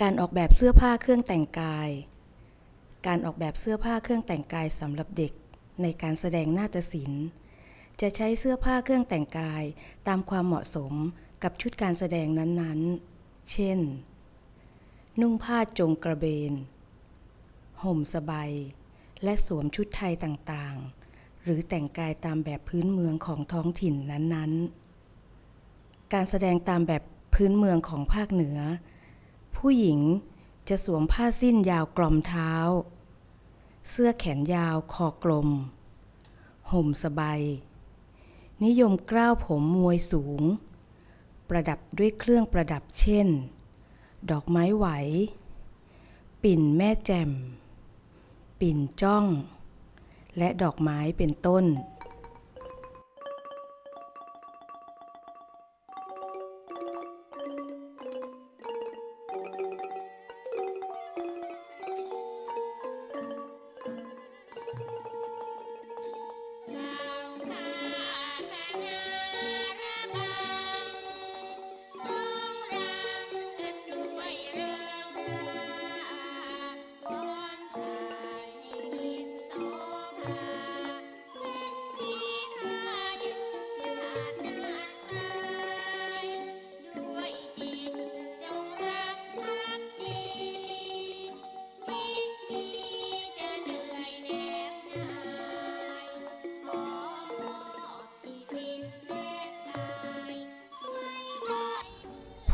การออกแบบเสื้อผ้าเครื่องแต่งกาย การออกแบบเสื้อผ้าเครื่องแต่งกายสำหรับเด็กในการแสดงนาฏศิลป์ จะใช้เสื้อผ้าเครื่องแต่งกายตามความเหมาะสมกับชุดการแสดงนั้นๆ เช่น นุ่งผ้าจงกระเบน ห่มสบาย และสวมชุดไทยต่างๆ หรือแต่งกายตามแบบพื้นเมืองของท้องถิ่นนั้นๆ การแสดงตามแบบพื้นเมืองของภาคเหนือ ผู้หญิงจะสวมผ้าสิ้นยาวกลอมเท้า เสื้อแขนยาวคอกลม ห่มสบาย นิยมกล้าวผมมวยสูง ประดับด้วยเครื่องประดับเช่น ดอกไม้ไหว ปิ่นแม่แจ่ม ปิ่นจ้อง และดอกไม้เป็นต้น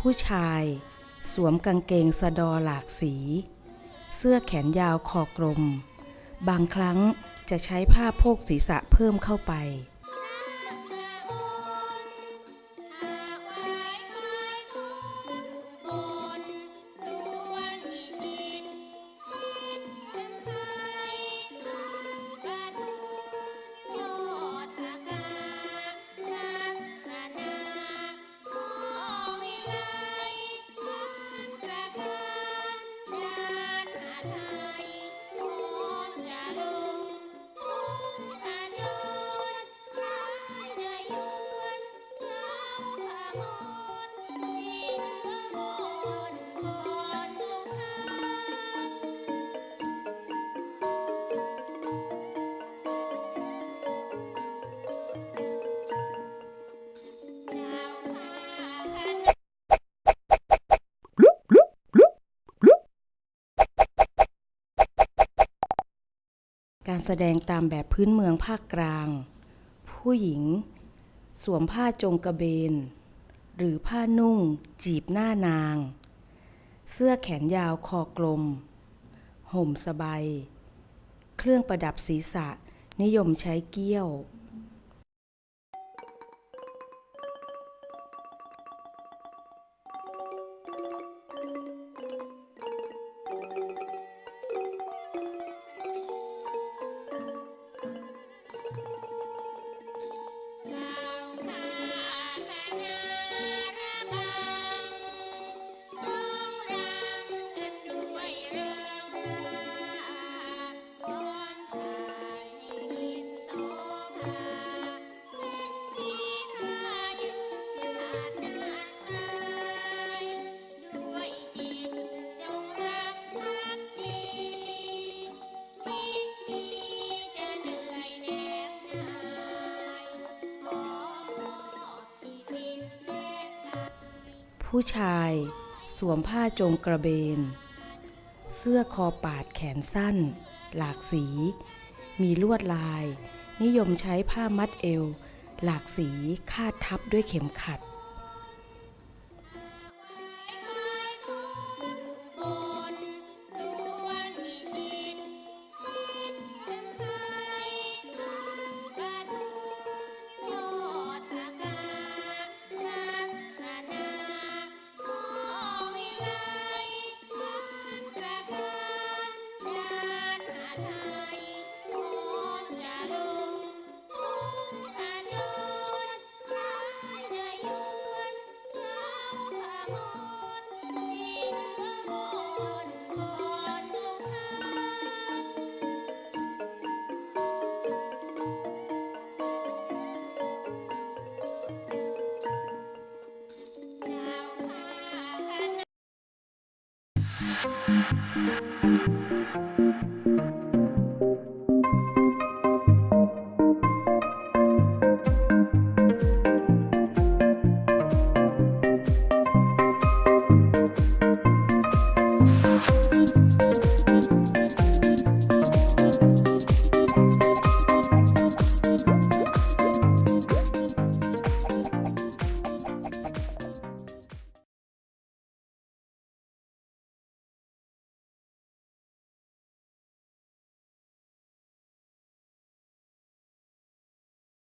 ผู้ชาย สวมกางเกงสะดอหลากสี เสื้อแขนยาวคอกลม บางครั้งจะใช้ผ้าโพกศีรษะเพิ่มเข้าไป การแสดงตามแบบพื้นเมืองภาคกลาง ผู้หญิง สวมผ้าจงกระเบน หรือผ้านุ่ง จีบหน้านาง เสื้อแขนยาวคอกลม ห่มสบาย เครื่องประดับศีรษะนิยมใช้เกี้ยว ผู้ชาย สวมผ้าจงกระเบน เสื้อคอปาดแขนสั้น หลากสี มีลวดลาย นิยมใช้ผ้ามัดเอว หลากสีคาดทับด้วยเข็มขัด ค่ะ